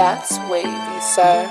That's wavy, sir.